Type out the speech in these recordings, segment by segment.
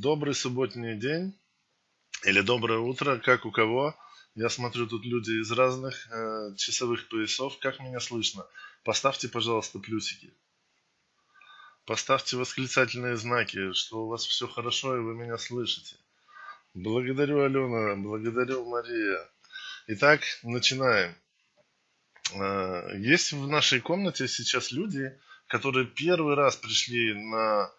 Добрый субботний день или доброе утро, как у кого. Я смотрю, тут люди из разных э, часовых поясов. Как меня слышно? Поставьте, пожалуйста, плюсики. Поставьте восклицательные знаки, что у вас все хорошо и вы меня слышите. Благодарю, Алена, благодарю, Мария. Итак, начинаем. Э, есть в нашей комнате сейчас люди, которые первый раз пришли на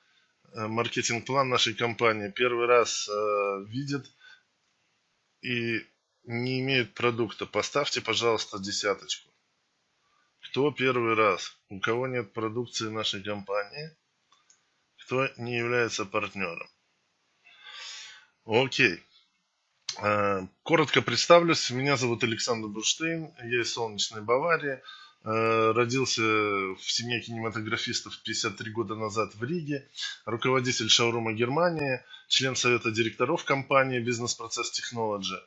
маркетинг-план нашей компании первый раз э, видят и не имеют продукта, поставьте, пожалуйста, десяточку. Кто первый раз? У кого нет продукции нашей компании? Кто не является партнером? Окей. Э, коротко представлюсь. Меня зовут Александр Бурштейн. Я из солнечной Баварии. Э, родился в семье кинематографистов 53 года назад в Риге, руководитель шоурума Германии, член совета директоров компании Business Process Technology.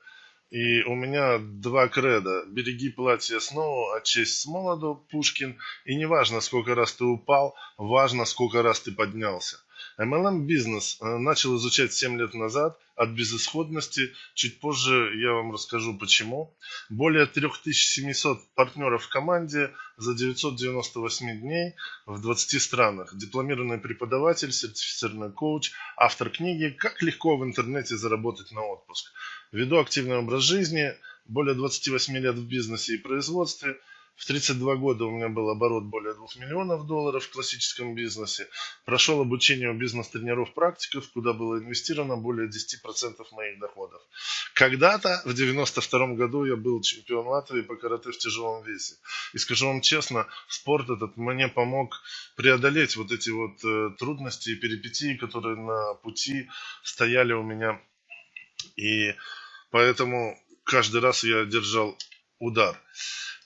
И у меня два креда. Береги платье снова, а честь с молоду, Пушкин. И не важно, сколько раз ты упал, важно, сколько раз ты поднялся. MLM бизнес э, начал изучать 7 лет назад от безысходности. Чуть позже я вам расскажу почему. Более 3700 партнеров в команде за 998 дней в 20 странах. Дипломированный преподаватель, сертифицированный коуч, автор книги «Как легко в интернете заработать на отпуск». Веду активный образ жизни, более 28 лет в бизнесе и производстве – в 32 года у меня был оборот более 2 миллионов долларов в классическом бизнесе. Прошел обучение у бизнес-тренеров практиков, куда было инвестировано более 10% моих доходов. Когда-то, в 92 году, я был чемпион Латвии по карате в тяжелом весе. И скажу вам честно, спорт этот мне помог преодолеть вот эти вот э, трудности и перипетии, которые на пути стояли у меня. И поэтому каждый раз я держал удар.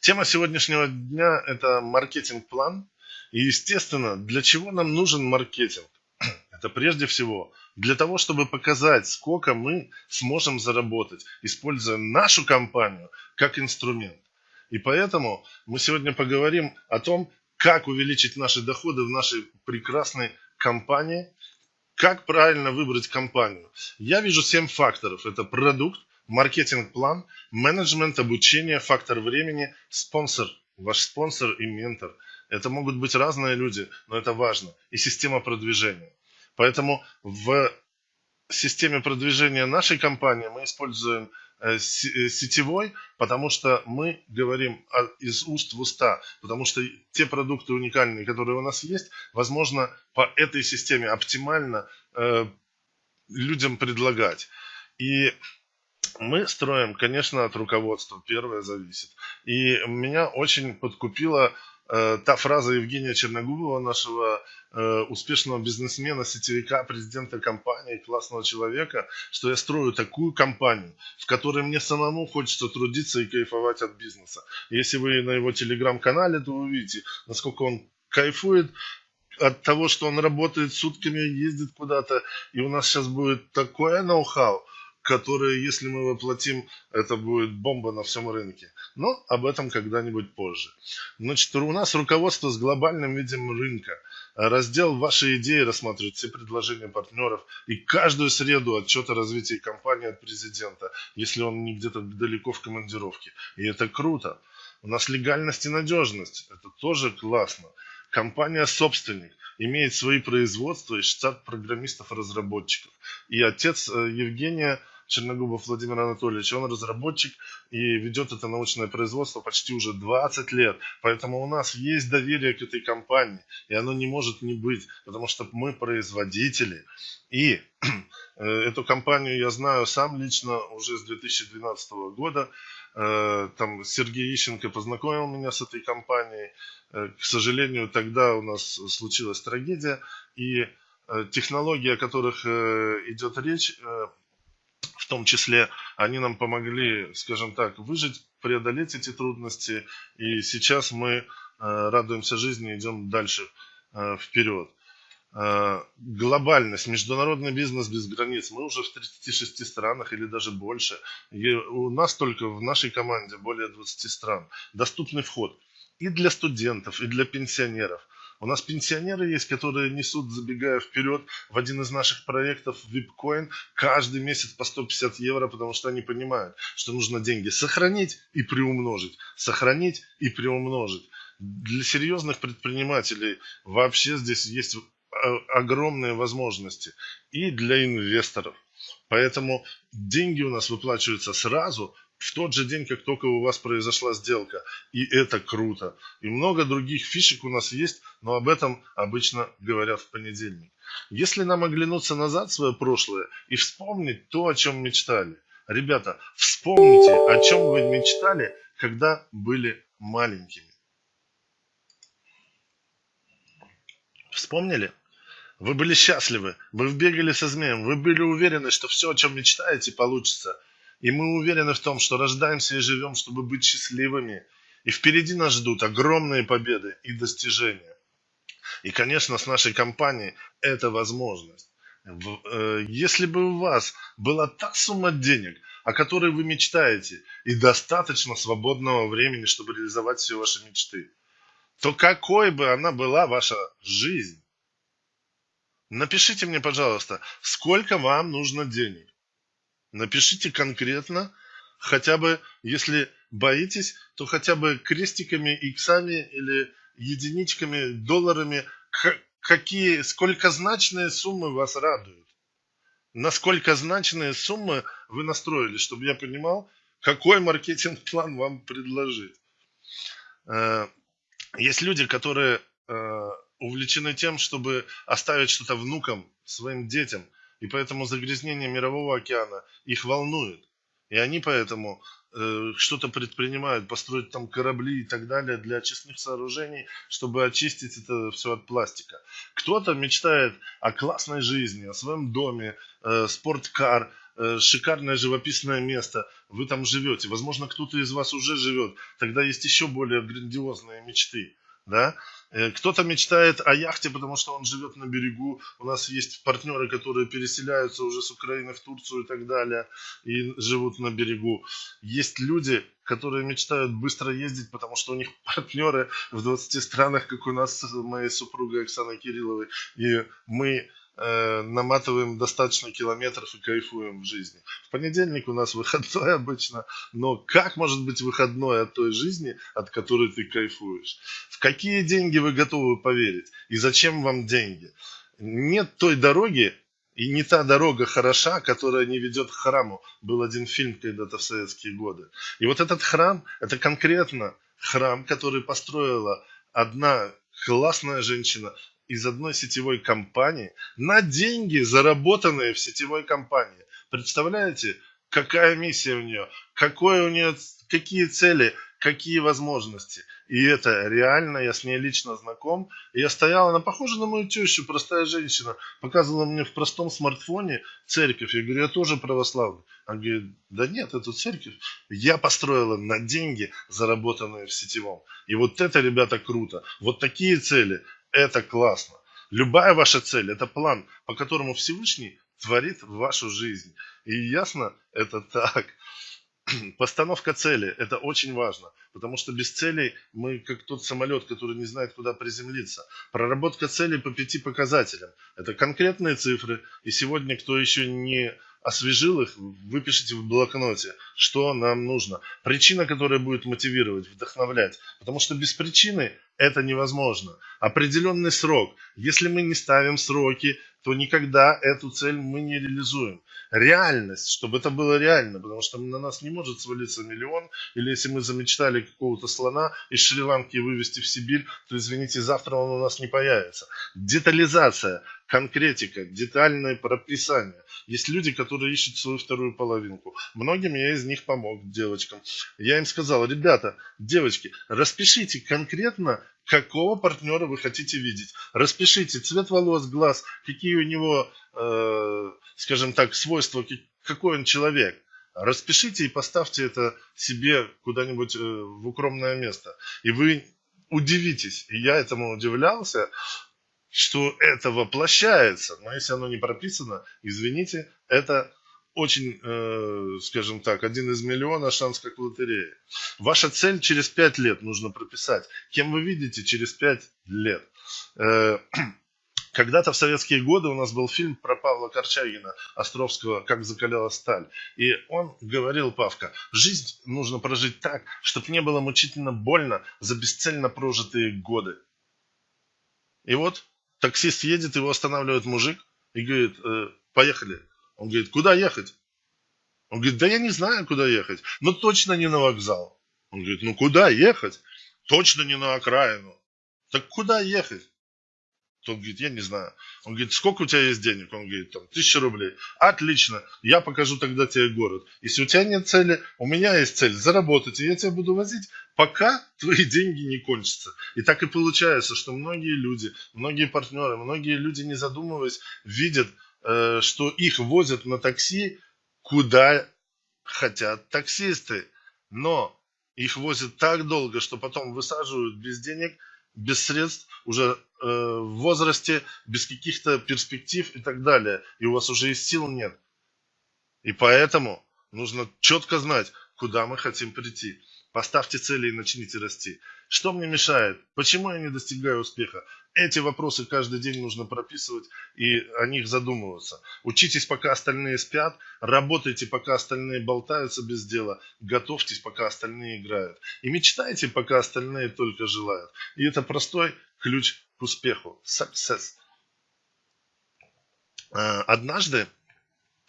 Тема сегодняшнего дня – это маркетинг-план. И, естественно, для чего нам нужен маркетинг? Это прежде всего для того, чтобы показать, сколько мы сможем заработать, используя нашу компанию как инструмент. И поэтому мы сегодня поговорим о том, как увеличить наши доходы в нашей прекрасной компании, как правильно выбрать компанию. Я вижу 7 факторов. Это продукт, маркетинг-план, менеджмент, обучение, фактор времени, спонсор, ваш спонсор и ментор. Это могут быть разные люди, но это важно. И система продвижения. Поэтому в системе продвижения нашей компании мы используем э, э, сетевой, потому что мы говорим из уст в уста, потому что те продукты уникальные, которые у нас есть, возможно, по этой системе оптимально э, людям предлагать. И мы строим, конечно, от руководства. Первое зависит. И меня очень подкупила э, та фраза Евгения Черногубова, нашего э, успешного бизнесмена, сетевика, президента компании, классного человека, что я строю такую компанию, в которой мне самому хочется трудиться и кайфовать от бизнеса. Если вы на его телеграм-канале, то вы увидите, насколько он кайфует от того, что он работает сутками, ездит куда-то, и у нас сейчас будет такое ноу-хау, которые, если мы воплотим, это будет бомба на всем рынке. Но об этом когда-нибудь позже. Значит, у нас руководство с глобальным видом рынка. Раздел «Ваши идеи» рассматривает все предложения партнеров и каждую среду отчет о развитии компании от президента, если он не где-то далеко в командировке. И это круто. У нас легальность и надежность. Это тоже классно. Компания собственник имеет свои производства и штат программистов-разработчиков. И отец э, Евгения Черногубов Владимир Анатольевич, он разработчик и ведет это научное производство почти уже 20 лет. Поэтому у нас есть доверие к этой компании, и оно не может не быть, потому что мы производители. И э, эту компанию я знаю сам лично уже с 2012 года. Э, там Сергей Ищенко познакомил меня с этой компанией. Э, к сожалению, тогда у нас случилась трагедия, и технологии, о которых идет речь, в том числе они нам помогли, скажем так, выжить, преодолеть эти трудности. И сейчас мы э, радуемся жизни, идем дальше э, вперед. Э, глобальность, международный бизнес без границ. Мы уже в 36 странах или даже больше. И у нас только в нашей команде более 20 стран. Доступный вход и для студентов, и для пенсионеров. У нас пенсионеры есть, которые несут, забегая вперед, в один из наших проектов VIPcoin каждый месяц по 150 евро, потому что они понимают, что нужно деньги сохранить и приумножить, сохранить и приумножить. Для серьезных предпринимателей вообще здесь есть огромные возможности и для инвесторов. Поэтому деньги у нас выплачиваются сразу, в тот же день, как только у вас произошла сделка. И это круто. И много других фишек у нас есть, но об этом обычно говорят в понедельник. Если нам оглянуться назад в свое прошлое и вспомнить то, о чем мечтали. Ребята, вспомните, о чем вы мечтали, когда были маленькими. Вспомнили? Вы были счастливы, вы бегали со змеем, вы были уверены, что все, о чем мечтаете, получится. И мы уверены в том, что рождаемся и живем, чтобы быть счастливыми. И впереди нас ждут огромные победы и достижения. И, конечно, с нашей компанией это возможность. Э, если бы у вас была та сумма денег, о которой вы мечтаете, и достаточно свободного времени, чтобы реализовать все ваши мечты, то какой бы она была ваша жизнь, Напишите мне, пожалуйста, сколько вам нужно денег. Напишите конкретно, хотя бы, если боитесь, то хотя бы крестиками, иксами или единичками, долларами, какие, сколько значные суммы вас радуют. Насколько значные суммы вы настроили, чтобы я понимал, какой маркетинг-план вам предложить. Э, есть люди, которые э, увлечены тем, чтобы оставить что-то внукам, своим детям. И поэтому загрязнение мирового океана их волнует. И они поэтому э, что-то предпринимают, построить там корабли и так далее для очистных сооружений, чтобы очистить это все от пластика. Кто-то мечтает о классной жизни, о своем доме, э, спорткар, э, шикарное живописное место. Вы там живете. Возможно, кто-то из вас уже живет. Тогда есть еще более грандиозные мечты да. Э, кто-то мечтает о яхте, потому что он живет на берегу. У нас есть партнеры, которые переселяются уже с Украины в Турцию и так далее, и живут на берегу. Есть люди, которые мечтают быстро ездить, потому что у них партнеры в 20 странах, как у нас с моей супругой Оксаной Кирилловой. И мы э, наматываем достаточно километров и кайфуем в жизни. В понедельник у нас выходной обычно, но как может быть выходной от той жизни, от которой ты кайфуешь? В какие деньги вы готовы поверить? И зачем вам деньги? Нет той дороги, и не та дорога хороша, которая не ведет к храму. Был один фильм когда-то в советские годы. И вот этот храм, это конкретно храм, который построила одна классная женщина, из одной сетевой компании на деньги, заработанные в сетевой компании. Представляете, какая миссия у нее, какое у нее, какие цели, какие возможности. И это реально, я с ней лично знаком. Я стояла, она похожа на мою тещу, простая женщина. Показывала мне в простом смартфоне церковь. Я говорю, я тоже православный. Она говорит, да нет, эту церковь я построила на деньги, заработанные в сетевом. И вот это, ребята, круто. Вот такие цели, это классно. Любая ваша цель – это план, по которому Всевышний творит вашу жизнь. И ясно, это так. Постановка цели – это очень важно, потому что без целей мы как тот самолет, который не знает, куда приземлиться. Проработка целей по пяти показателям – это конкретные цифры. И сегодня, кто еще не освежил их, выпишите в блокноте, что нам нужно. Причина, которая будет мотивировать, вдохновлять. Потому что без причины это невозможно. Определенный срок. Если мы не ставим сроки, то никогда эту цель мы не реализуем. Реальность, чтобы это было реально, потому что на нас не может свалиться миллион, или если мы замечтали какого-то слона из Шри-Ланки вывести в Сибирь, то, извините, завтра он у нас не появится. Детализация, конкретика, детальное прописание. Есть люди, которые ищут свою вторую половинку. Многим я из них помог, девочкам. Я им сказал, ребята, девочки, распишите конкретно, какого партнера вы хотите видеть. Распишите цвет волос, глаз, какие у него, э, скажем так, свойства, какой он человек. Распишите и поставьте это себе куда-нибудь э, в укромное место. И вы удивитесь. И я этому удивлялся, что это воплощается. Но если оно не прописано, извините, это очень, э, скажем так, один из миллиона шанс как в. Ваша цель через пять лет нужно прописать. Кем вы видите через пять лет? Э, когда-то в советские годы у нас был фильм про Павла Корчагина, Островского «Как закалялась сталь». И он говорил, Павка, жизнь нужно прожить так, чтобы не было мучительно больно за бесцельно прожитые годы. И вот таксист едет, его останавливает мужик и говорит, э, поехали. Он говорит, куда ехать? Он говорит, да я не знаю, куда ехать, но точно не на вокзал. Он говорит, ну куда ехать? Точно не на окраину. Так куда ехать? Тот говорит, я не знаю. Он говорит, сколько у тебя есть денег? Он говорит, там, тысяча рублей. Отлично, я покажу тогда тебе город. Если у тебя нет цели, у меня есть цель, заработать, и я тебя буду возить, пока твои деньги не кончатся. И так и получается, что многие люди, многие партнеры, многие люди, не задумываясь, видят, что их возят на такси, куда хотят таксисты. Но их возят так долго, что потом высаживают без денег – без средств, уже э, в возрасте, без каких-то перспектив и так далее. И у вас уже и сил нет. И поэтому нужно четко знать, куда мы хотим прийти. Поставьте цели и начните расти. Что мне мешает? Почему я не достигаю успеха? Эти вопросы каждый день нужно прописывать и о них задумываться. Учитесь, пока остальные спят, работайте, пока остальные болтаются без дела, готовьтесь, пока остальные играют. И мечтайте, пока остальные только желают. И это простой ключ к успеху. Success. А, однажды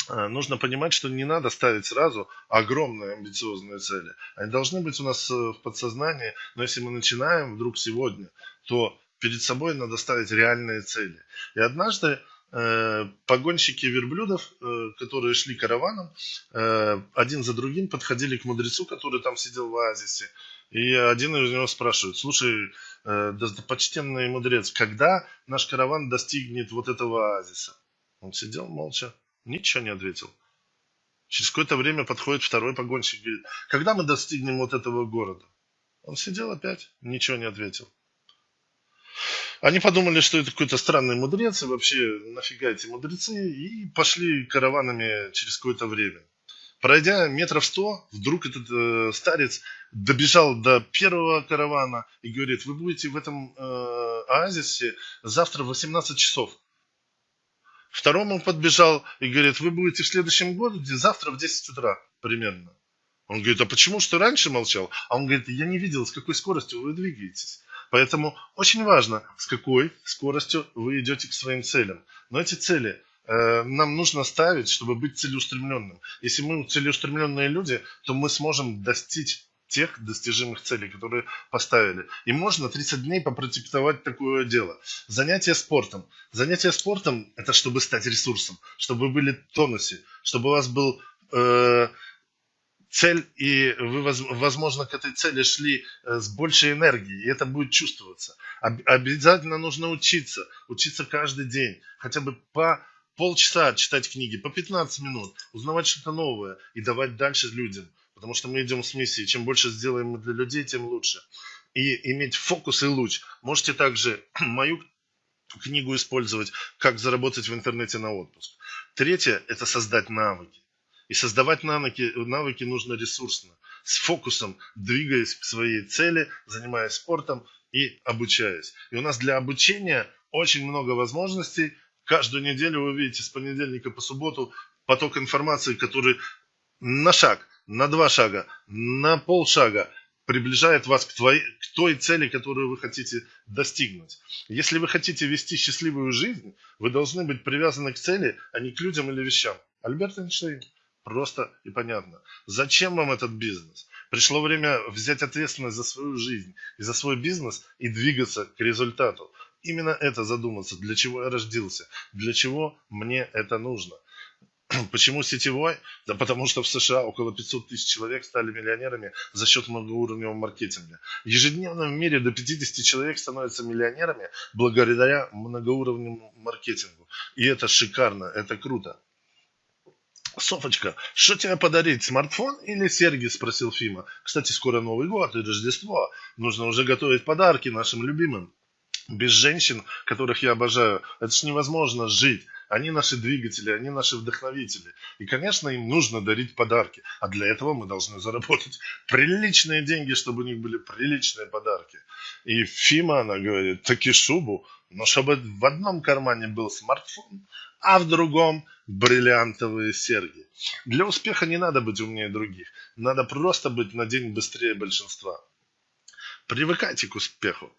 а, нужно понимать, что не надо ставить сразу огромные амбициозные цели. Они должны быть у нас э, в подсознании, но если мы начинаем вдруг сегодня, то перед собой надо ставить реальные цели. И однажды э, погонщики верблюдов, э, которые шли караваном, э, один за другим подходили к мудрецу, который там сидел в оазисе. И один из него спрашивает, слушай, э, почтенный мудрец, когда наш караван достигнет вот этого оазиса? Он сидел молча, Ничего не ответил. Через какое-то время подходит второй погонщик говорит, когда мы достигнем вот этого города? Он сидел опять, ничего не ответил. Они подумали, что это какой-то странный мудрец, и вообще нафига эти мудрецы, и пошли караванами через какое-то время. Пройдя метров сто, вдруг этот э, старец добежал до первого каравана и говорит, вы будете в этом э, оазисе завтра в 18 часов. Второму подбежал и говорит, вы будете в следующем году, завтра в 10 утра примерно. Он говорит, а почему что раньше молчал? А он говорит, я не видел, с какой скоростью вы двигаетесь. Поэтому очень важно, с какой скоростью вы идете к своим целям. Но эти цели э, нам нужно ставить, чтобы быть целеустремленным. Если мы целеустремленные люди, то мы сможем достичь тех достижимых целей, которые поставили. И можно 30 дней попротектовать такое дело. Занятие спортом. Занятие спортом – это чтобы стать ресурсом, чтобы вы были в тонусе, чтобы у вас был э, цель, и вы, возможно, к этой цели шли э, с большей энергией, и это будет чувствоваться. Обязательно нужно учиться, учиться каждый день, хотя бы по полчаса читать книги, по 15 минут, узнавать что-то новое и давать дальше людям – потому что мы идем с миссией. Чем больше сделаем мы для людей, тем лучше. И иметь фокус и луч. Можете также мою книгу использовать, как заработать в интернете на отпуск. Третье – это создать навыки. И создавать навыки, навыки нужно ресурсно, с фокусом, двигаясь к своей цели, занимаясь спортом и обучаясь. И у нас для обучения очень много возможностей. Каждую неделю вы видите с понедельника по субботу поток информации, который на шаг на два шага, на полшага приближает вас к, твоей, к той цели, которую вы хотите достигнуть. Если вы хотите вести счастливую жизнь, вы должны быть привязаны к цели, а не к людям или вещам. Альберт Эйнштейн. Просто и понятно. Зачем вам этот бизнес? Пришло время взять ответственность за свою жизнь и за свой бизнес и двигаться к результату. Именно это задуматься, для чего я родился, для чего мне это нужно – Почему сетевой? Да потому что в США около 500 тысяч человек стали миллионерами за счет многоуровневого маркетинга. Ежедневно в мире до 50 человек становятся миллионерами благодаря многоуровневому маркетингу. И это шикарно, это круто. Софочка, что тебе подарить, смартфон или серьги? Спросил Фима. Кстати, скоро Новый год и Рождество. Нужно уже готовить подарки нашим любимым. Без женщин, которых я обожаю, это ж невозможно жить. они наши двигатели, они наши вдохновители. И, конечно, им нужно дарить подарки. А для этого мы должны заработать приличные деньги, чтобы у них были приличные подарки. И Фима, она говорит, таки шубу, но чтобы в одном кармане был смартфон, а в другом бриллиантовые серьги. Для успеха не надо быть умнее других. Надо просто быть на день быстрее большинства. Привыкайте к успеху.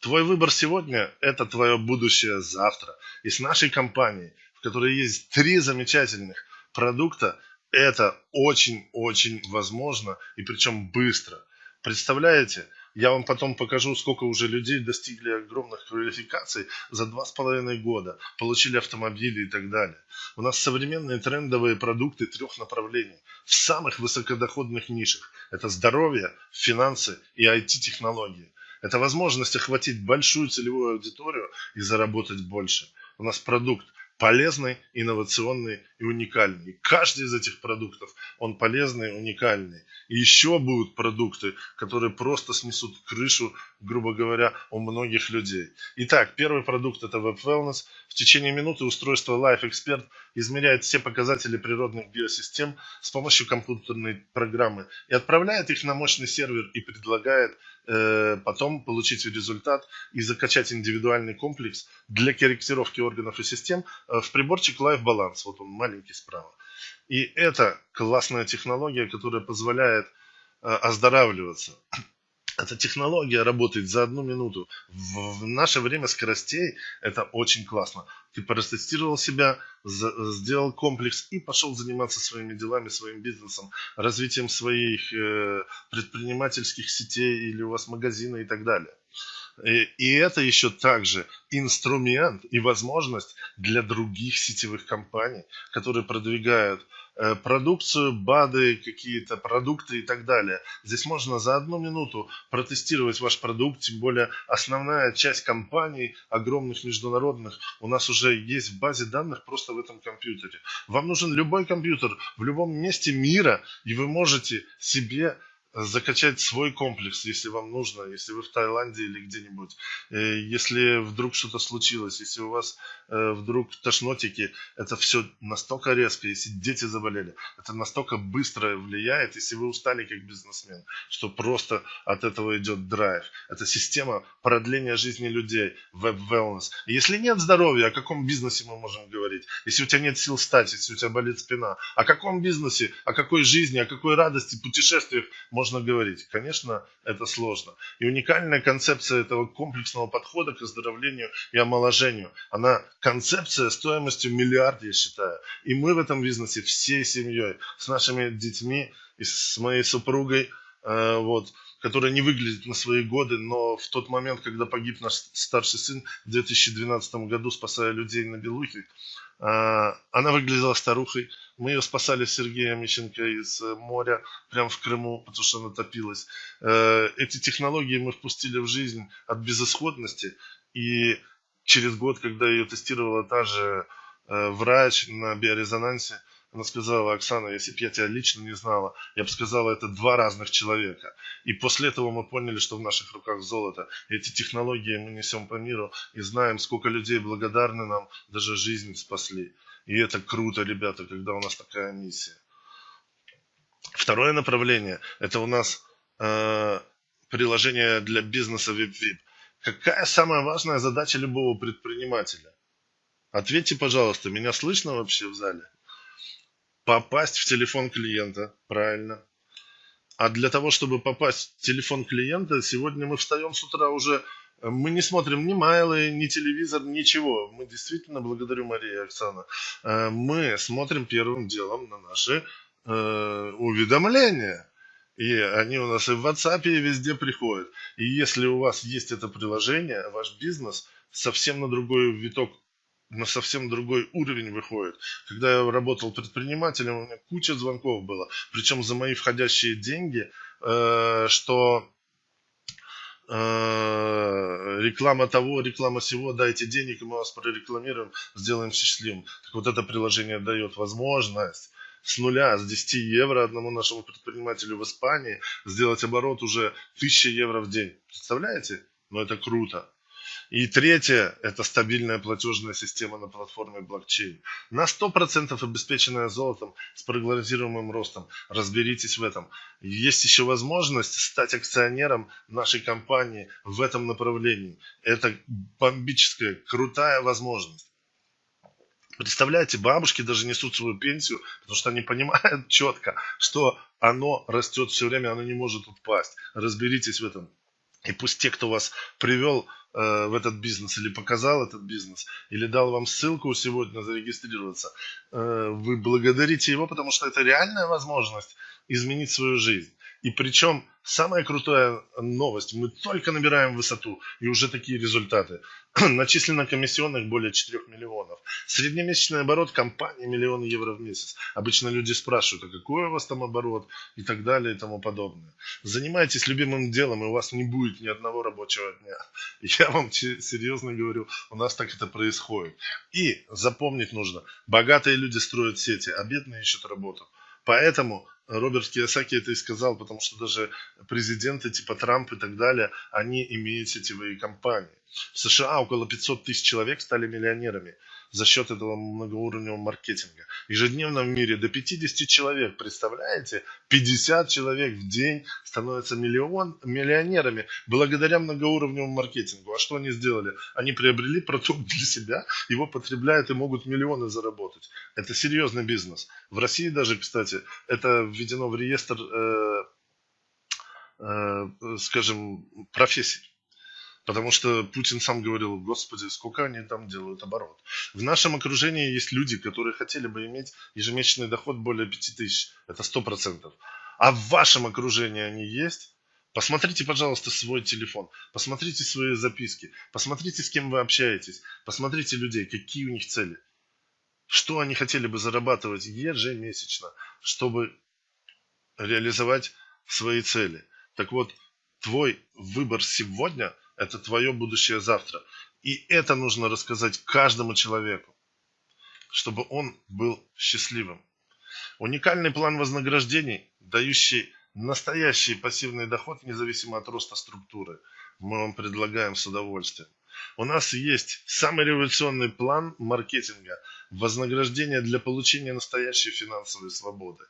Твой выбор сегодня – это твое будущее завтра. И с нашей компанией, в которой есть три замечательных продукта, это очень-очень возможно и причем быстро. Представляете, я вам потом покажу, сколько уже людей достигли огромных квалификаций за два с половиной года, получили автомобили и так далее. У нас современные трендовые продукты трех направлений в самых высокодоходных нишах. Это здоровье, финансы и IT-технологии. Это возможность охватить большую целевую аудиторию и заработать больше. У нас продукт полезный, инновационный и уникальный. И каждый из этих продуктов, он полезный, уникальный. И еще будут продукты, которые просто снесут крышу, грубо говоря, у многих людей. Итак, первый продукт это Web Wellness. В течение минуты устройство Life Expert измеряет все показатели природных биосистем с помощью компьютерной программы и отправляет их на мощный сервер и предлагает потом получить результат и закачать индивидуальный комплекс для корректировки органов и систем э, в приборчик Life Balance. Вот он маленький справа. И это классная технология, которая позволяет э, оздоравливаться. Эта технология работает за одну минуту. В наше время скоростей это очень классно. Ты протестировал себя, сделал комплекс и пошел заниматься своими делами, своим бизнесом, развитием своих э, предпринимательских сетей или у вас магазина и так далее. И, и это еще также инструмент и возможность для других сетевых компаний, которые продвигают продукцию, БАДы, какие-то продукты и так далее. Здесь можно за одну минуту протестировать ваш продукт, тем более основная часть компаний, огромных международных, у нас уже есть в базе данных просто в этом компьютере. Вам нужен любой компьютер в любом месте мира, и вы можете себе закачать свой комплекс, если вам нужно, если вы в Таиланде или где-нибудь, э, если вдруг что-то случилось, если у вас э, вдруг тошнотики, это все настолько резко, если дети заболели, это настолько быстро влияет, если вы устали как бизнесмен, что просто от этого идет драйв. Это система продления жизни людей, веб-wellness. Если нет здоровья, о каком бизнесе мы можем говорить? Если у тебя нет сил встать, если у тебя болит спина, о каком бизнесе, о какой жизни, о какой радости, путешествиях можно можно говорить. Конечно, это сложно. И уникальная концепция этого комплексного подхода к оздоровлению и омоложению, она концепция стоимостью миллиард, я считаю. И мы в этом бизнесе всей семьей, с нашими детьми и с моей супругой, э, вот, которая не выглядит на свои годы, но в тот момент, когда погиб наш старший сын в 2012 году, спасая людей на Белухе, она выглядела старухой. Мы ее спасали с Сергеем Мищенко из э, моря, прямо в Крыму, потому что она топилась. Э, эти технологии мы впустили в жизнь от безысходности. И через год, когда ее тестировала та же э, врач на биорезонансе, она сказала, Оксана, если бы я тебя лично не знала, я бы сказала, это два разных человека. И после этого мы поняли, что в наших руках золото. Эти технологии мы несем по миру и знаем, сколько людей благодарны нам, даже жизнь спасли. И это круто, ребята, когда у нас такая миссия. Второе направление – это у нас э, приложение для бизнеса WebVip. Какая самая важная задача любого предпринимателя? Ответьте, пожалуйста, меня слышно вообще в зале? Попасть в телефон клиента, правильно. А для того, чтобы попасть в телефон клиента, сегодня мы встаем с утра уже, э, мы не смотрим ни майлы, ни телевизор, ничего. Мы действительно, благодарю Мария и Оксана, э, мы смотрим первым делом на наши э, уведомления. И они у нас и в WhatsApp, и везде приходят. И если у вас есть это приложение, ваш бизнес совсем на другой виток на совсем другой уровень выходит. Когда я работал предпринимателем, у меня куча звонков было, причем за мои входящие деньги, э, что э, реклама того, реклама всего, дайте денег, и мы вас прорекламируем, сделаем счастливым. Так вот это приложение дает возможность с нуля, с 10 евро одному нашему предпринимателю в Испании сделать оборот уже 1000 евро в день. Представляете? Ну это круто. И третье – это стабильная платежная система на платформе блокчейн. На 100% обеспеченная золотом с прогнозируемым ростом. Разберитесь в этом. Есть еще возможность стать акционером нашей компании в этом направлении. Это бомбическая, крутая возможность. Представляете, бабушки даже несут свою пенсию, потому что они понимают четко, что оно растет все время, оно не может упасть. Разберитесь в этом. И пусть те, кто вас привел в этот бизнес или показал этот бизнес, или дал вам ссылку сегодня зарегистрироваться, э, вы благодарите его, потому что это реальная возможность изменить свою жизнь. И причем самая крутая новость, мы только набираем высоту и уже такие результаты. Начислено комиссионных более 4 миллионов. Среднемесячный оборот компании миллион евро в месяц. Обычно люди спрашивают, а какой у вас там оборот и так далее и тому подобное. Занимайтесь любимым делом, и у вас не будет ни одного рабочего дня. Я вам серьезно говорю, у нас так это происходит. И запомнить нужно, богатые люди строят сети, а бедные ищут работу. Поэтому Роберт Кiyosaki это и сказал, потому что даже президенты типа Трамп и так далее, они имеют сетевые компании. В США около 500 тысяч человек стали миллионерами за счет этого многоуровневого маркетинга. Ежедневно в мире до 50 человек, представляете? 50 человек в день становятся миллион, миллионерами благодаря многоуровневому маркетингу. А что они сделали? Они приобрели продукт для себя, его потребляют и могут миллионы заработать. Это серьезный бизнес. В России даже, кстати, это введено в реестр, э, э, скажем, профессий. Потому что Путин сам говорил, господи, сколько они там делают оборот. В нашем окружении есть люди, которые хотели бы иметь ежемесячный доход более 5000. Это 100%. А в вашем окружении они есть? Посмотрите, пожалуйста, свой телефон, посмотрите свои записки, посмотрите, с кем вы общаетесь, посмотрите людей, какие у них цели. Что они хотели бы зарабатывать ежемесячно, чтобы реализовать свои цели. Так вот, твой выбор сегодня – это твое будущее завтра. И это нужно рассказать каждому человеку, чтобы он был счастливым. Уникальный план вознаграждений, дающий настоящий пассивный доход независимо от роста структуры, мы вам предлагаем с удовольствием. У нас есть самый революционный план маркетинга вознаграждения для получения настоящей финансовой свободы.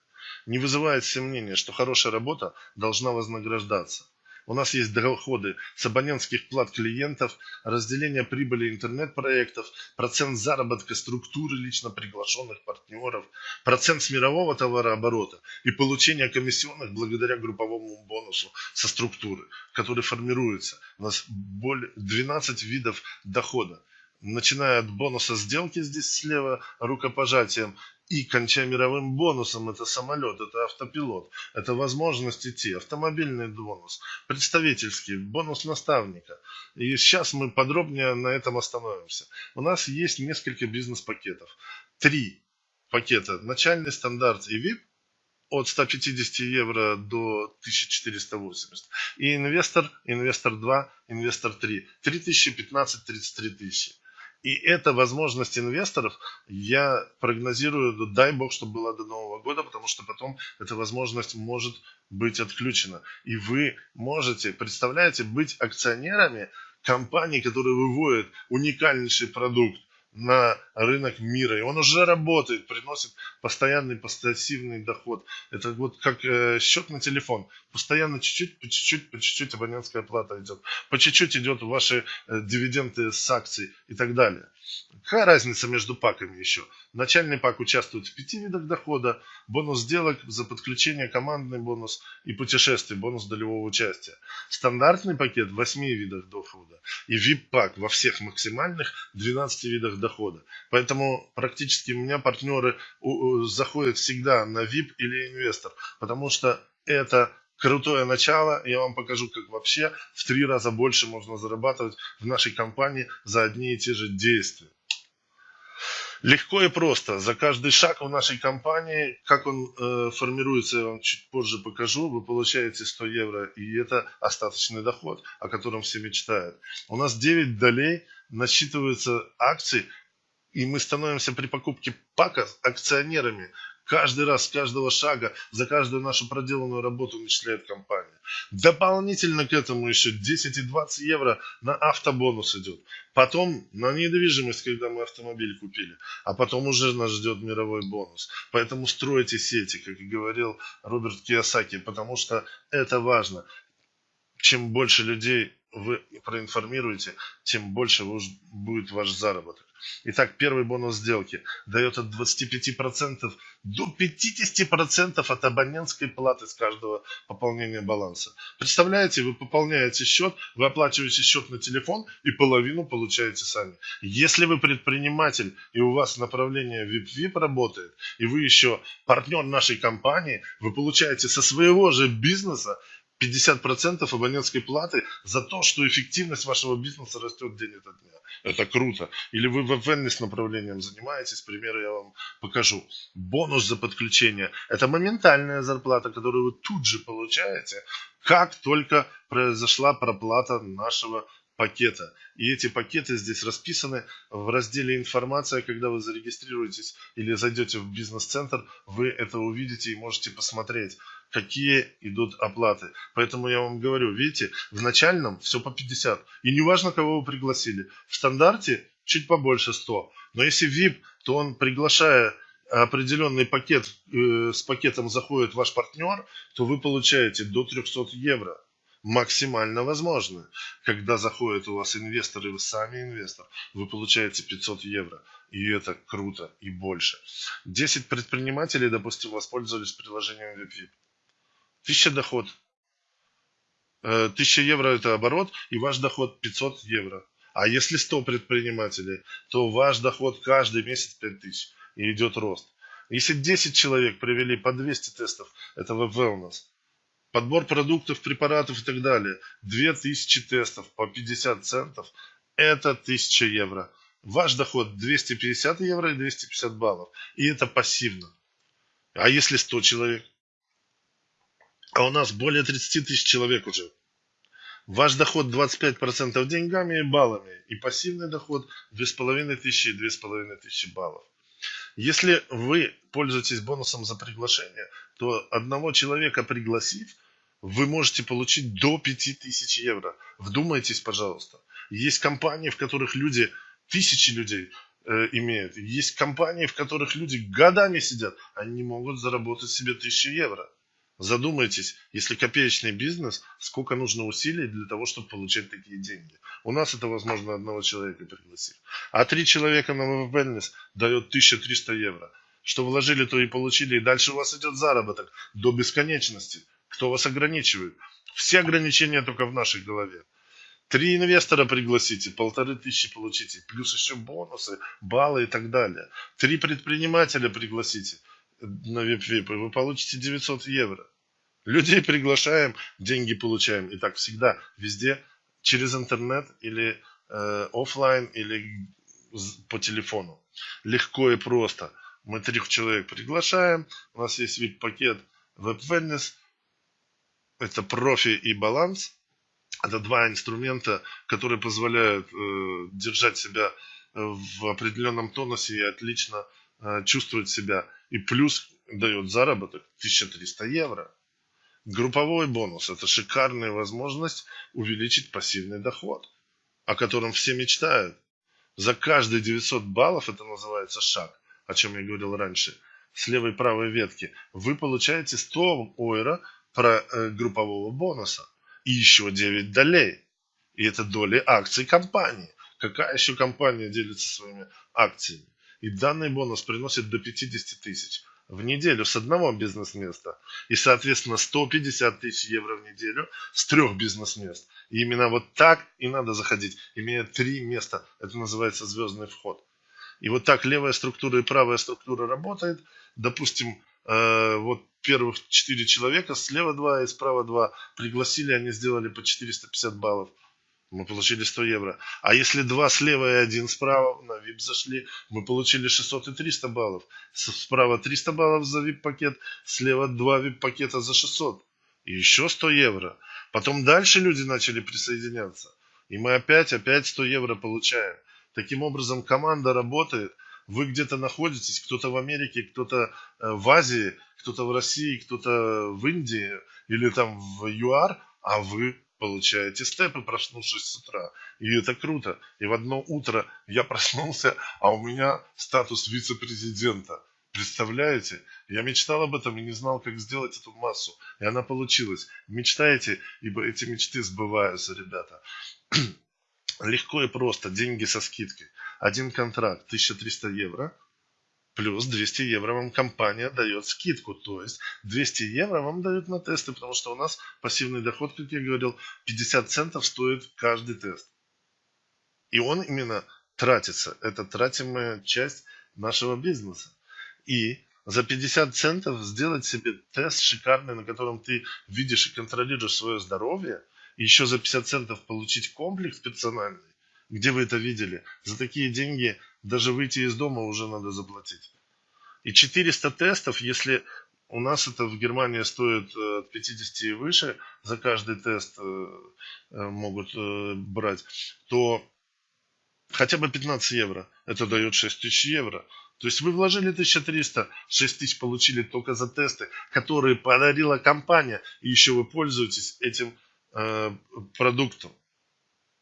Не вызывает сомнения, что хорошая работа должна вознаграждаться. У нас есть доходы с абонентских плат клиентов, разделение прибыли интернет-проектов, процент заработка структуры лично приглашенных партнеров, процент с мирового товарооборота и получение комиссионных благодаря групповому бонусу со структуры, который формируется. У нас более 12 видов дохода начиная от бонуса сделки здесь слева рукопожатием и кончая мировым бонусом, это самолет, это автопилот, это возможность идти, автомобильный бонус, представительский, бонус наставника. И сейчас мы подробнее на этом остановимся. У нас есть несколько бизнес-пакетов. Три пакета. Начальный стандарт и VIP от 150 евро до 1480. И инвестор, инвестор 2, инвестор 3. 3000, 15, 33 тысячи. И эта возможность инвесторов, я прогнозирую, дай бог, чтобы была до Нового года, потому что потом эта возможность может быть отключена. И вы можете, представляете, быть акционерами компании, которые выводят уникальнейший продукт на рынок мира. И он уже работает, приносит постоянный пассивный доход. Это вот как э, счет на телефон. Постоянно чуть-чуть, по чуть-чуть, по чуть-чуть абонентская плата идет. По чуть-чуть идет ваши э, дивиденды с акций и так далее. Какая разница между паками еще? Начальный пак участвует в пяти видах дохода, бонус сделок за подключение, командный бонус и путешествие, бонус долевого участия. Стандартный пакет в 8 видах дохода и VIP-пак во всех максимальных 12 видах дохода. Поэтому практически у меня партнеры заходят всегда на VIP или инвестор, потому что это крутое начало. Я вам покажу, как вообще в три раза больше можно зарабатывать в нашей компании за одни и те же действия. Легко и просто. За каждый шаг в нашей компании, как он э, формируется, я вам чуть позже покажу. Вы получаете 100 евро, и это остаточный доход, о котором все мечтают. У нас 9 долей насчитываются акций, и мы становимся при покупке пака акционерами Каждый раз, с каждого шага, за каждую нашу проделанную работу начисляет компания. Дополнительно к этому еще 10 и 20 евро на автобонус идет. Потом на недвижимость, когда мы автомобиль купили. А потом уже нас ждет мировой бонус. Поэтому стройте сети, как и говорил Роберт Киосаки, потому что это важно. Чем больше людей вы проинформируете, тем больше будет ваш заработок. Итак, первый бонус сделки дает от 25% до 50% от абонентской платы с каждого пополнения баланса. Представляете, вы пополняете счет, вы оплачиваете счет на телефон и половину получаете сами. Если вы предприниматель и у вас направление VIP-VIP работает, и вы еще партнер нашей компании, вы получаете со своего же бизнеса 50% абонентской платы за то, что эффективность вашего бизнеса растет день ото дня. Это круто. Или вы wellness направлением занимаетесь, примеры я вам покажу. Бонус за подключение – это моментальная зарплата, которую вы тут же получаете, как только произошла проплата нашего пакета. И эти пакеты здесь расписаны в разделе «Информация». Когда вы зарегистрируетесь или зайдете в бизнес-центр, вы это увидите и можете посмотреть, какие идут оплаты. Поэтому я вам говорю, видите, в начальном все по 50. И не важно, кого вы пригласили. В стандарте чуть побольше 100. Но если VIP, то он, приглашая определенный пакет, э, с пакетом заходит ваш партнер, то вы получаете до 300 евро максимально возможно. Когда заходит у вас инвестор и вы сами инвестор, вы получаете 500 евро. И это круто и больше. 10 предпринимателей, допустим, воспользовались приложением WebVip. 1000 доход. 1000 э, евро это оборот, и ваш доход 500 евро. А если 100 предпринимателей, то ваш доход каждый месяц 5000 и идет рост. Если 10 человек провели по 200 тестов, это wellness подбор продуктов, препаратов и так далее. 2000 тестов по 50 центов – это 1000 евро. Ваш доход 250 евро и 250 баллов. И это пассивно. А если 100 человек? А у нас более 30 тысяч человек уже. Ваш доход 25% деньгами и баллами. И пассивный доход 2500 и 2500 баллов. Если вы пользуетесь бонусом за приглашение, то одного человека пригласив – вы можете получить до 5000 евро. Вдумайтесь, пожалуйста. Есть компании, в которых люди, тысячи людей э, имеют. Есть компании, в которых люди годами сидят. Они могут заработать себе 1000 евро. Задумайтесь, если копеечный бизнес, сколько нужно усилий для того, чтобы получать такие деньги. У нас это возможно одного человека пригласить. А три человека на wellness дает 1300 евро. Что вложили, то и получили. И дальше у вас идет заработок до бесконечности. Кто вас ограничивает? Все ограничения только в нашей голове. Три инвестора пригласите, полторы тысячи получите, плюс еще бонусы, баллы и так далее. Три предпринимателя пригласите на VIP-VIP, вы получите 900 евро. Людей приглашаем, деньги получаем. И так всегда, везде, через интернет или э, офлайн, или по телефону. Легко и просто. Мы трех человек приглашаем, у нас есть VIP-пакет Web-Wellness – это профи и баланс. Это два инструмента, которые позволяют э, держать себя э, в определенном тонусе и отлично э, чувствовать себя. И плюс дает заработок 1300 евро. Групповой бонус – это шикарная возможность увеличить пассивный доход, о котором все мечтают. За каждые 900 баллов, это называется шаг, о чем я говорил раньше, с левой и правой ветки, вы получаете 100 ойра про э, группового бонуса. И еще 9 долей. И это доли акций компании. Какая еще компания делится своими акциями? И данный бонус приносит до 50 тысяч в неделю с одного бизнес-места. И, соответственно, 150 тысяч евро в неделю с трех бизнес-мест. И именно вот так и надо заходить, имея три места. Это называется звездный вход. И вот так левая структура и правая структура работает. Допустим, э, вот первых четыре человека, слева два и справа два пригласили, они сделали по 450 баллов. Мы получили 100 евро. А если два слева и один справа на VIP зашли, мы получили 600 и 300 баллов. Справа 300 баллов за VIP-пакет, слева два VIP-пакета за 600. И еще 100 евро. Потом дальше люди начали присоединяться. И мы опять, опять 100 евро получаем. Таким образом, команда работает – Вы где-то находитесь, кто-то в Америке, кто-то э, в Азии, кто-то в России, кто-то в Индии или там в ЮАР, а вы получаете степы, проснувшись с утра. И это круто. И в одно утро я проснулся, а у меня статус вице-президента. Представляете? Я мечтал об этом и не знал, как сделать эту массу. И она получилась. Мечтаете, ибо эти мечты сбываются, ребята. Легко и просто. Деньги со скидкой. Один контракт 1300 евро. Плюс 200 евро вам компания дает скидку. То есть 200 евро вам дают на тесты, потому что у нас пассивный доход, как я говорил, 50 центов стоит каждый тест. И он именно тратится. Это тратимая часть нашего бизнеса. И за 50 центов сделать себе тест шикарный, на котором ты видишь и контролируешь свое здоровье, и еще за 50 центов получить комплекс персональный, где вы это видели, за такие деньги даже выйти из дома уже надо заплатить. И 400 тестов, если у нас это в Германии стоит э, от 50 и выше, за каждый тест э, э, могут брать, то хотя бы 15 евро, это дает 6 тысяч евро. То есть вы вложили 1300, 6 тысяч получили только за тесты, которые подарила компания, и еще вы пользуетесь этим э, продуктом.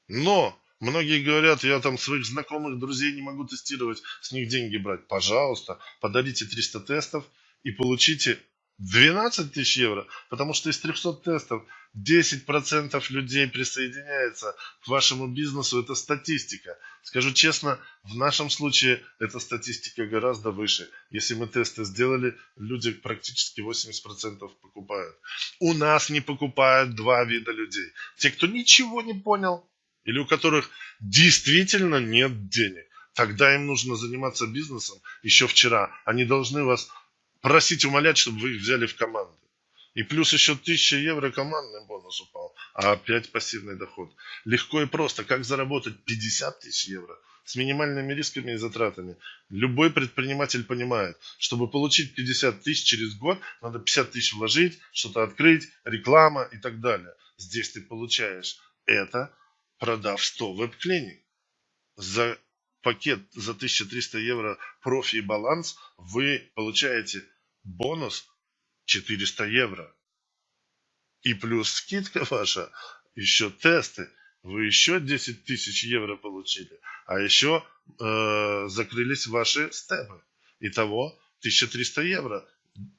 Но многие говорят, я там своих знакомых, друзей не могу тестировать, с них деньги брать. Пожалуйста, подарите 300 тестов и получите 12 тысяч евро, потому что из 300 тестов 10% людей присоединяется к вашему бизнесу. Это статистика. Скажу честно, в нашем случае эта статистика гораздо выше. Если мы тесты сделали, люди практически 80% покупают. У нас не покупают два вида людей. Те, кто ничего не понял, или у которых действительно нет денег. Тогда им нужно заниматься бизнесом еще вчера. Они должны вас просить, умолять, чтобы вы их взяли в команду. И плюс еще 1000 евро командный бонус упал, а опять пассивный доход. Легко и просто. Как заработать 50 тысяч евро с минимальными рисками и затратами? Любой предприниматель понимает, чтобы получить 50 тысяч через год, надо 50 тысяч вложить, что-то открыть, реклама и так далее. Здесь ты получаешь это, продав 100 веб-клиник. За пакет за 1300 евро профи и баланс вы получаете бонус 400 евро. И плюс скидка ваша, еще тесты, вы еще 10 тысяч евро получили. А еще э, закрылись ваши степы. Итого 1300 евро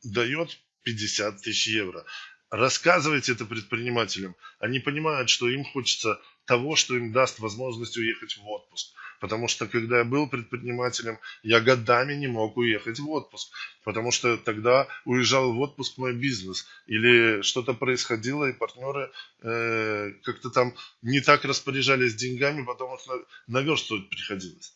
дает 50 тысяч евро. Рассказывайте это предпринимателям. Они понимают, что им хочется того, что им даст возможность уехать в отпуск. Потому что, когда я был предпринимателем, я годами не мог уехать в отпуск. Потому что тогда уезжал в отпуск мой бизнес. Или что-то происходило, и партнеры э, как-то там не так распоряжались деньгами, потом их наверстывать приходилось.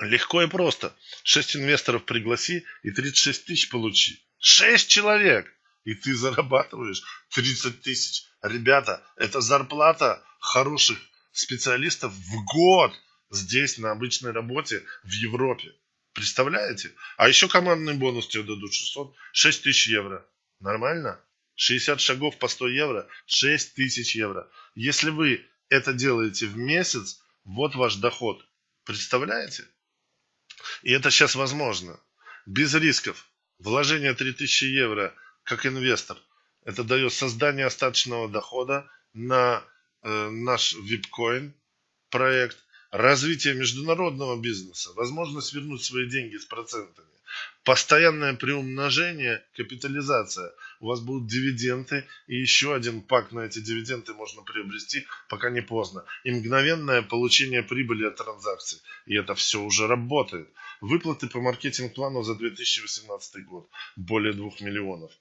Легко и просто. Шесть инвесторов пригласи и 36 тысяч получи. Шесть человек! И ты зарабатываешь 30 тысяч. Ребята, это зарплата хороших специалистов в год здесь, на обычной работе в Европе. Представляете? А еще командный бонус тебе дадут 600, 6 тысяч евро. Нормально? 60 шагов по 100 евро, 6 тысяч евро. Если вы это делаете в месяц, вот ваш доход. Представляете? И это сейчас возможно. Без рисков. Вложение 3000 евро как инвестор. Это дает создание остаточного дохода на Э, наш випкоин проект, развитие международного бизнеса, возможность вернуть свои деньги с процентами, постоянное приумножение, капитализация. У вас будут дивиденды и еще один пак на эти дивиденды можно приобрести, пока не поздно. И мгновенное получение прибыли от транзакций. И это все уже работает. Выплаты по маркетинг-плану за 2018 год. Более 2 миллионов.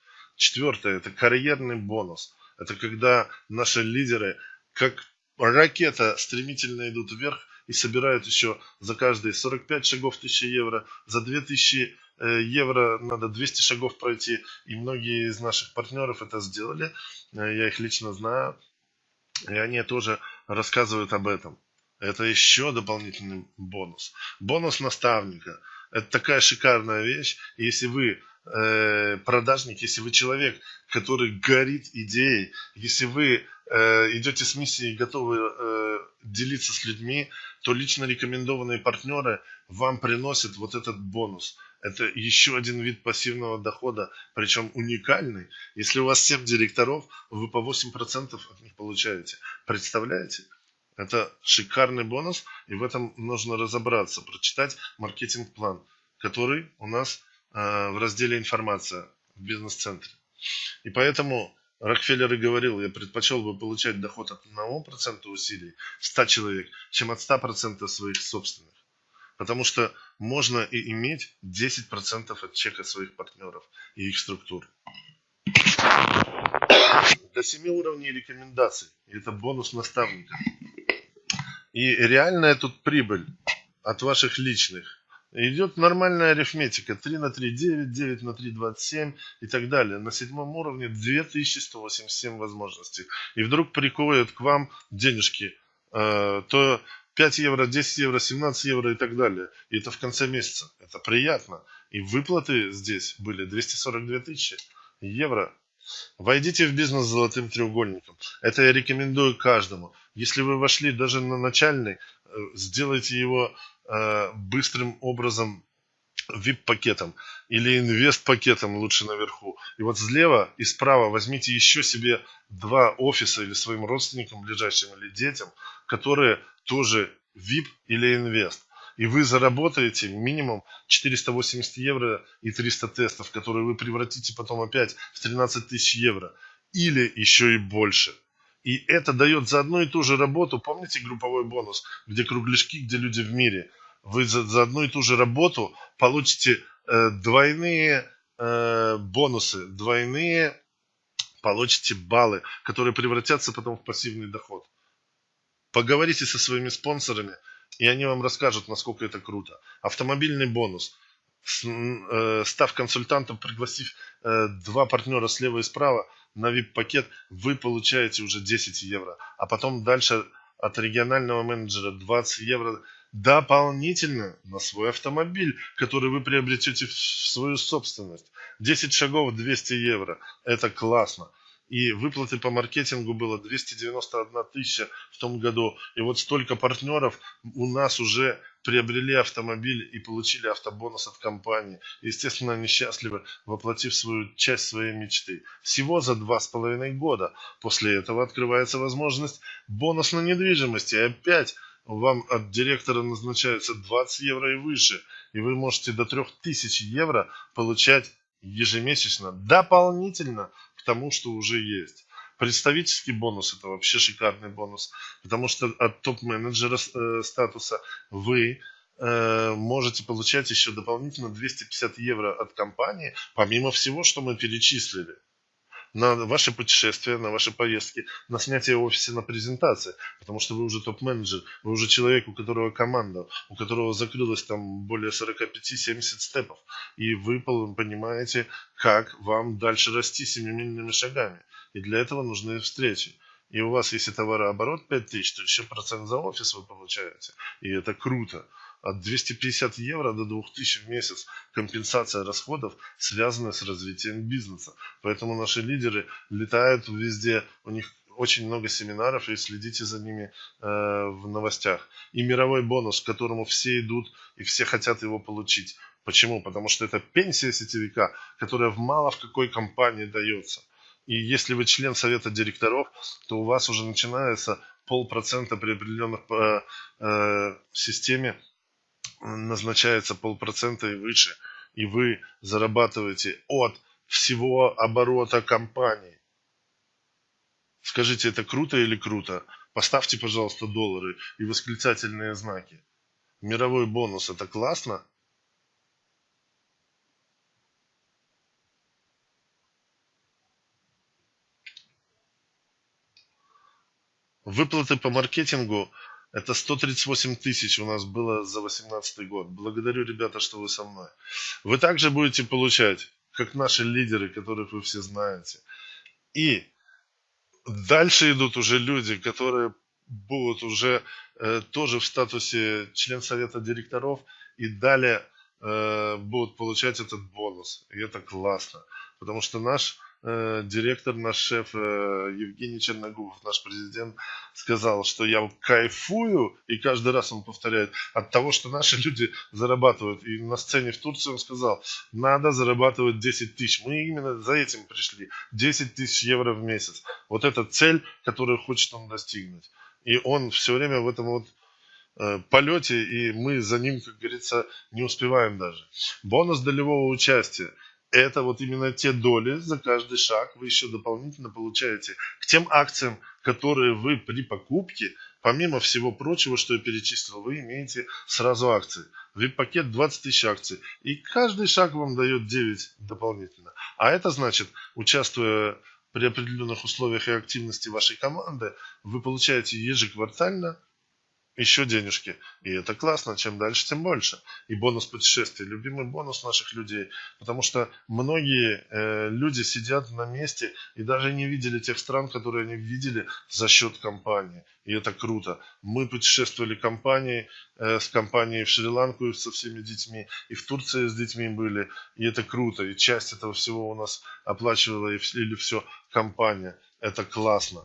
Четвертое – это карьерный бонус. Это когда наши лидеры как ракета стремительно идут вверх и собирают еще за каждые 45 шагов 1000 евро, за 2000 э, евро надо 200 шагов пройти, и многие из наших партнеров это сделали, э, я их лично знаю, и они тоже рассказывают об этом. Это еще дополнительный бонус. Бонус наставника. Это такая шикарная вещь. Если вы э, продажник, если вы человек, который горит идеей, если вы э, идете с миссией, готовы э, делиться с людьми, то лично рекомендованные партнеры вам приносят вот этот бонус. Это еще один вид пассивного дохода, причем уникальный. Если у вас 7 директоров, вы по 8% от них получаете. Представляете? Это шикарный бонус, и в этом нужно разобраться, прочитать маркетинг-план, который у нас в разделе «Информация» в бизнес-центре. И поэтому Рокфеллер и говорил, я предпочел бы получать доход от 1% усилий 100 человек, чем от 100% своих собственных. Потому что можно и иметь 10% от чека своих партнеров и их структур. До 7 уровней рекомендаций. Это бонус наставника. И реальная тут прибыль от ваших личных Идет нормальная арифметика. 3 на 3 9, 9 на 3 27 и так далее. На седьмом уровне 2187 возможностей. И вдруг приковывают к вам денежки. Э, то 5 евро, 10 евро, 17 евро и так далее. И это в конце месяца. Это приятно. И выплаты здесь были 242 тысячи евро. Войдите в бизнес с золотым треугольником. Это я рекомендую каждому. Если вы вошли даже на начальный, сделайте его Э, быстрым образом VIP-пакетом или инвест-пакетом лучше наверху. И вот слева и справа возьмите еще себе два офиса или своим родственникам, ближайшим или детям, которые тоже VIP или инвест. И вы заработаете минимум 480 евро и 300 тестов, которые вы превратите потом опять в 13 тысяч евро. Или еще и больше. И это дает за одну и ту же работу, помните групповой бонус, где кругляшки, где люди в мире. Вы за, за одну и ту же работу получите э, двойные э, бонусы, двойные получите баллы, которые превратятся потом в пассивный доход. Поговорите со своими спонсорами, и они вам расскажут, насколько это круто. Автомобильный бонус. Э, став консультантом, пригласив э, два партнера слева и справа, на VIP-пакет вы получаете уже 10 евро. А потом дальше от регионального менеджера 20 евро дополнительно на свой автомобиль, который вы приобретете в свою собственность. 10 шагов 200 евро. Это классно и выплаты по маркетингу было 291 тысяча в том году. И вот столько партнеров у нас уже приобрели автомобиль и получили автобонус от компании. Естественно, они воплотив свою часть своей мечты. Всего за два с половиной года. После этого открывается возможность бонус на недвижимость. И опять вам от директора назначается 20 евро и выше. И вы можете до 3000 евро получать ежемесячно дополнительно к тому, что уже есть. Представительский бонус это вообще шикарный бонус, потому что от топ-менеджера э, статуса вы э, можете получать еще дополнительно 250 евро от компании, помимо всего, что мы перечислили. На ваши путешествия, на ваши поездки, на снятие офиса, на презентации, потому что вы уже топ-менеджер, вы уже человек, у которого команда, у которого закрылось там более 45-70 степов, и вы понимаете, как вам дальше расти семимильными шагами. И для этого нужны встречи. И у вас, если товарооборот 5000, то еще процент за офис вы получаете. И это круто от 250 евро до 2000 в месяц компенсация расходов, связанная с развитием бизнеса. Поэтому наши лидеры летают везде, у них очень много семинаров, и следите за ними э, в новостях. И мировой бонус, к которому все идут, и все хотят его получить. Почему? Потому что это пенсия сетевика, которая в мало в какой компании дается. И если вы член совета директоров, то у вас уже начинается полпроцента при определенных э, э, системе назначается полпроцента и выше, и вы зарабатываете от всего оборота компании. Скажите, это круто или круто? Поставьте, пожалуйста, доллары и восклицательные знаки. Мировой бонус – это классно? Выплаты по маркетингу это 138 тысяч у нас было за 2018 год. Благодарю, ребята, что вы со мной. Вы также будете получать, как наши лидеры, которых вы все знаете. И дальше идут уже люди, которые будут уже э, тоже в статусе член совета директоров и далее э, будут получать этот бонус. И это классно. Потому что наш директор, наш шеф э, Евгений Черногубов, наш президент, сказал, что я кайфую, и каждый раз он повторяет, от того, что наши люди зарабатывают. И на сцене в Турции он сказал, надо зарабатывать 10 тысяч. Мы именно за этим пришли. 10 тысяч евро в месяц. Вот это цель, которую хочет он достигнуть. И он все время в этом вот Э, полете, и мы за ним, как говорится, не успеваем даже. Бонус долевого участия. Это вот именно те доли за каждый шаг вы еще дополнительно получаете к тем акциям, которые вы при покупке, помимо всего прочего, что я перечислил, вы имеете сразу акции. VIP-пакет 20 тысяч акций. И каждый шаг вам дает 9 дополнительно. А это значит, участвуя при определенных условиях и активности вашей команды, вы получаете ежеквартально еще денежки. И это классно, чем дальше, тем больше. И бонус путешествий, любимый бонус наших людей. Потому что многие э, люди сидят на месте и даже не видели тех стран, которые они видели за счет компании. И это круто. Мы путешествовали компанией, э, с компанией в Шри-Ланку со всеми детьми, и в Турции с детьми были. И это круто. И часть этого всего у нас оплачивала или все компания это классно.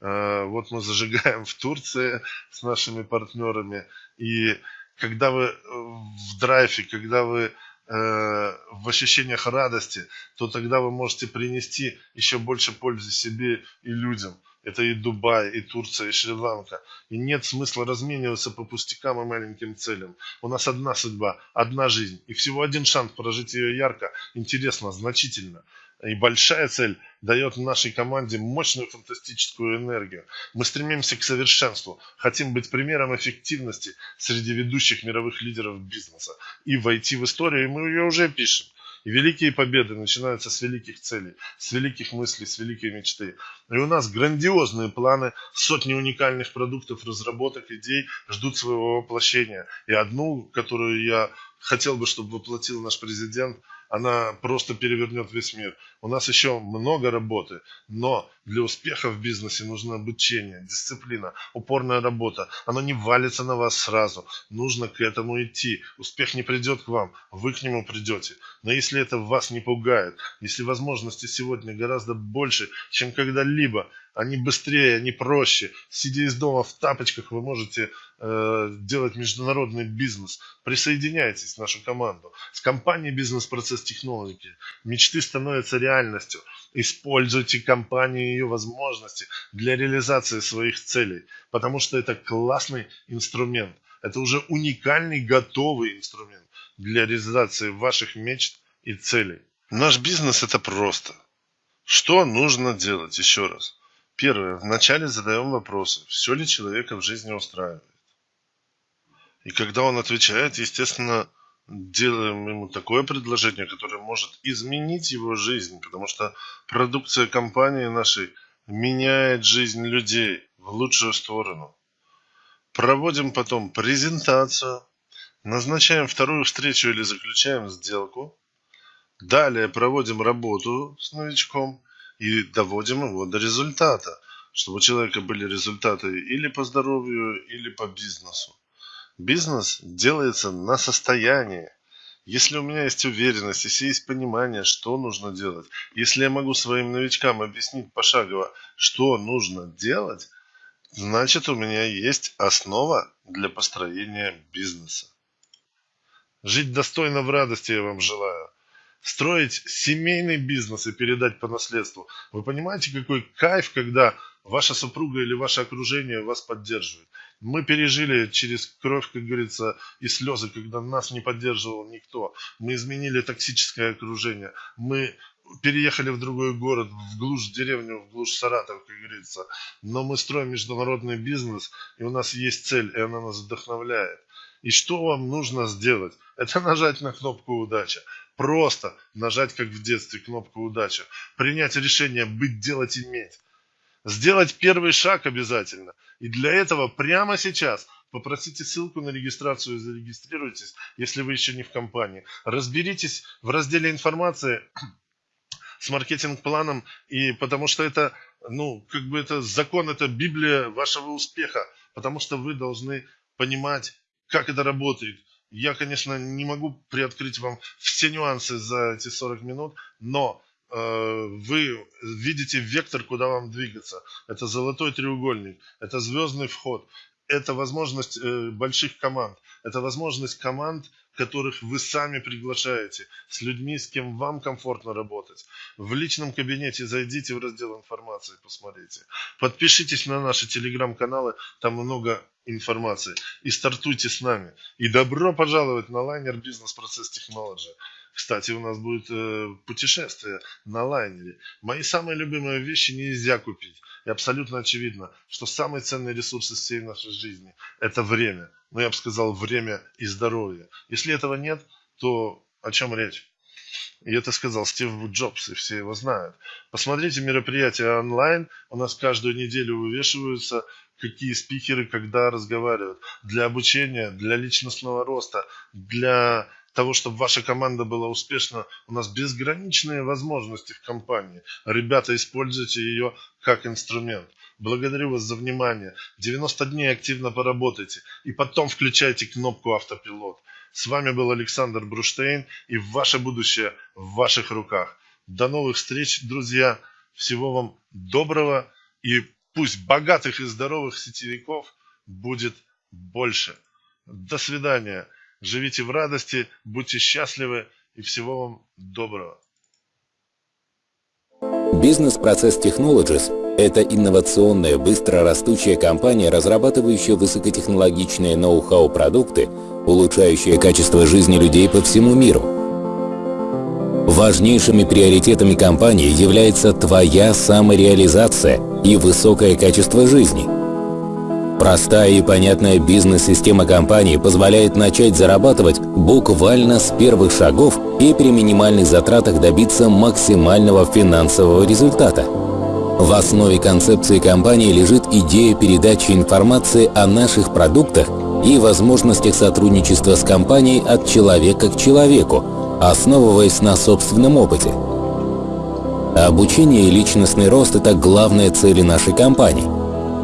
Э, вот мы зажигаем в Турции с нашими партнерами. И когда вы э, в драйве, когда вы э, в ощущениях радости, то тогда вы можете принести еще больше пользы себе и людям. Это и Дубай, и Турция, и Шри-Ланка. И нет смысла размениваться по пустякам и маленьким целям. У нас одна судьба, одна жизнь. И всего один шанс прожить ее ярко, интересно, значительно. И большая цель дает нашей команде мощную фантастическую энергию. Мы стремимся к совершенству, хотим быть примером эффективности среди ведущих мировых лидеров бизнеса. И войти в историю, и мы ее уже пишем. И великие победы начинаются с великих целей, с великих мыслей, с великой мечты. И у нас грандиозные планы, сотни уникальных продуктов, разработок, идей ждут своего воплощения. И одну, которую я хотел бы, чтобы воплотил наш президент – она просто перевернет весь мир. У нас еще много работы, но для успеха в бизнесе нужно обучение, дисциплина, упорная работа. Оно не валится на вас сразу. Нужно к этому идти. Успех не придет к вам, вы к нему придете. Но если это вас не пугает, если возможности сегодня гораздо больше, чем когда-либо, они быстрее, они проще. Сидя из дома в тапочках, вы можете э, делать международный бизнес. Присоединяйтесь в нашу команду. С компанией «Бизнес-процесс технологии» мечты становятся реальностью. Используйте компанию и ее возможности для реализации своих целей, потому что это классный инструмент. Это уже уникальный, готовый инструмент для реализации ваших мечт и целей. Наш бизнес это просто. Что нужно делать? Еще раз. Первое. Вначале задаем вопросы, все ли человека в жизни устраивает. И когда он отвечает, естественно, делаем ему такое предложение, которое может изменить его жизнь, потому что продукция компании нашей меняет жизнь людей в лучшую сторону. Проводим потом презентацию, назначаем вторую встречу или заключаем сделку. Далее проводим работу с новичком и доводим его до результата, чтобы у человека были результаты или по здоровью, или по бизнесу. Бизнес делается на состоянии. Если у меня есть уверенность, если есть понимание, что нужно делать, если я могу своим новичкам объяснить пошагово, что нужно делать, значит у меня есть основа для построения бизнеса. Жить достойно в радости я вам желаю строить семейный бизнес и передать по наследству. Вы понимаете, какой кайф, когда ваша супруга или ваше окружение вас поддерживает. Мы пережили через кровь, как говорится, и слезы, когда нас не поддерживал никто. Мы изменили токсическое окружение. Мы переехали в другой город, в глушь деревню, в глушь Саратов, как говорится. Но мы строим международный бизнес, и у нас есть цель, и она нас вдохновляет. И что вам нужно сделать? Это нажать на кнопку «Удача». Просто нажать, как в детстве, кнопку «Удача». Принять решение «Быть, делать, иметь». Сделать первый шаг обязательно. И для этого прямо сейчас попросите ссылку на регистрацию и зарегистрируйтесь, если вы еще не в компании. Разберитесь в разделе информации с маркетинг-планом, и потому что это, ну, как бы это закон, это Библия вашего успеха, потому что вы должны понимать, как это работает, я, конечно, не могу приоткрыть вам все нюансы за эти 40 минут, но вы видите вектор, куда вам двигаться. Это золотой треугольник, это звездный вход, это возможность э, больших команд, это возможность команд, которых вы сами приглашаете, с людьми, с кем вам комфортно работать. В личном кабинете зайдите в раздел информации, посмотрите. Подпишитесь на наши телеграм-каналы, там много информации. И стартуйте с нами. И добро пожаловать на лайнер Process Technology. Кстати, у нас будет э, путешествие на лайнере. Мои самые любимые вещи нельзя купить. И абсолютно очевидно, что самый ценный ресурс из всей нашей жизни – это время. Но я бы сказал, время и здоровье. Если этого нет, то о чем речь? И это сказал Стив Джобс, и все его знают. Посмотрите мероприятия онлайн. У нас каждую неделю вывешиваются, какие спикеры когда разговаривают. Для обучения, для личностного роста, для того, чтобы ваша команда была успешна, у нас безграничные возможности в компании. Ребята, используйте ее как инструмент. Благодарю вас за внимание. 90 дней активно поработайте. И потом включайте кнопку автопилот. С вами был Александр Бруштейн и ваше будущее в ваших руках. До новых встреч, друзья. Всего вам доброго и пусть богатых и здоровых сетевиков будет больше. До свидания. Живите в радости, будьте счастливы и всего вам доброго. Бизнес-процесс Technologies – это инновационная, быстро растущая компания, разрабатывающая высокотехнологичные ноу-хау продукты, улучшающие качество жизни людей по всему миру. Важнейшими приоритетами компании является твоя самореализация и высокое качество жизни – Простая и понятная бизнес-система компании позволяет начать зарабатывать буквально с первых шагов и при минимальных затратах добиться максимального финансового результата. В основе концепции компании лежит идея передачи информации о наших продуктах и возможностях сотрудничества с компанией от человека к человеку, основываясь на собственном опыте. Обучение и личностный рост – это главные цели нашей компании –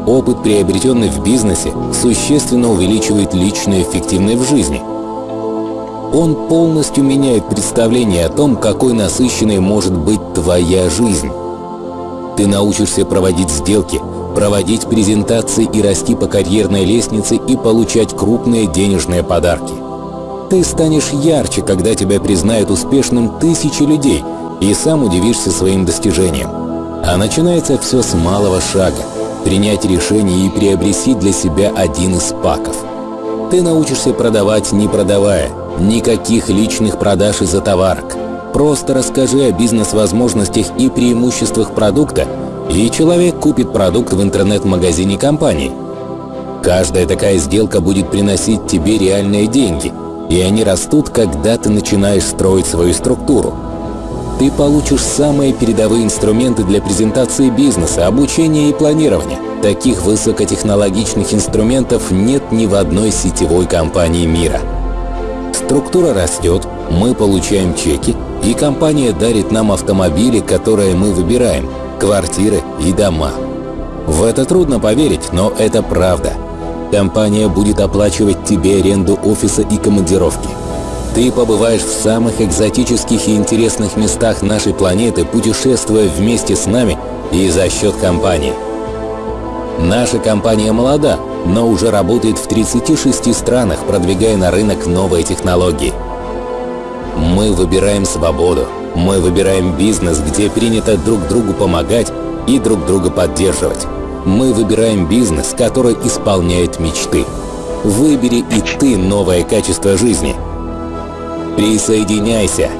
Опыт, приобретенный в бизнесе, существенно увеличивает личную эффективность в жизни. Он полностью меняет представление о том, какой насыщенной может быть твоя жизнь. Ты научишься проводить сделки, проводить презентации и расти по карьерной лестнице и получать крупные денежные подарки. Ты станешь ярче, когда тебя признают успешным тысячи людей, и сам удивишься своим достижениям. А начинается все с малого шага – принять решение и приобрести для себя один из паков. Ты научишься продавать, не продавая, никаких личных продаж из-за товарок. Просто расскажи о бизнес-возможностях и преимуществах продукта, и человек купит продукт в интернет-магазине компании. Каждая такая сделка будет приносить тебе реальные деньги, и они растут, когда ты начинаешь строить свою структуру ты получишь самые передовые инструменты для презентации бизнеса, обучения и планирования. Таких высокотехнологичных инструментов нет ни в одной сетевой компании мира. Структура растет, мы получаем чеки, и компания дарит нам автомобили, которые мы выбираем, квартиры и дома. В это трудно поверить, но это правда. Компания будет оплачивать тебе аренду офиса и командировки. Ты побываешь в самых экзотических и интересных местах нашей планеты, путешествуя вместе с нами и за счет компании. Наша компания молода, но уже работает в 36 странах, продвигая на рынок новые технологии. Мы выбираем свободу, мы выбираем бизнес, где принято друг другу помогать и друг друга поддерживать. Мы выбираем бизнес, который исполняет мечты. Выбери и ты новое качество жизни – Присоединяйся!